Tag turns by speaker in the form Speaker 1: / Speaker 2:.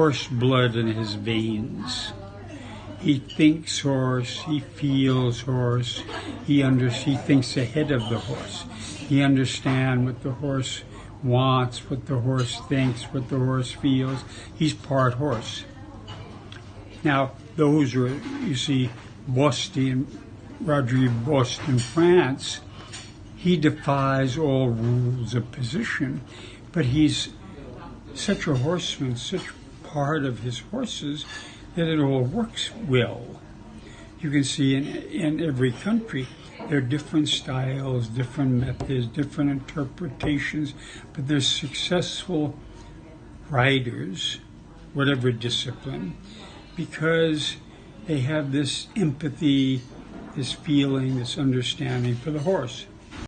Speaker 1: horse blood in his veins. He thinks horse, he feels horse, he under, he thinks ahead of the horse. He understands what the horse wants, what the horse thinks, what the horse feels. He's part horse. Now, those are, you see, Boston, Rodrigue Boston, France, he defies all rules of position, but he's such a horseman, such part of his horses that it all works well. You can see in, in every country there are different styles, different methods, different interpretations, but there's successful riders, whatever discipline, because they have this empathy, this feeling, this understanding for the horse.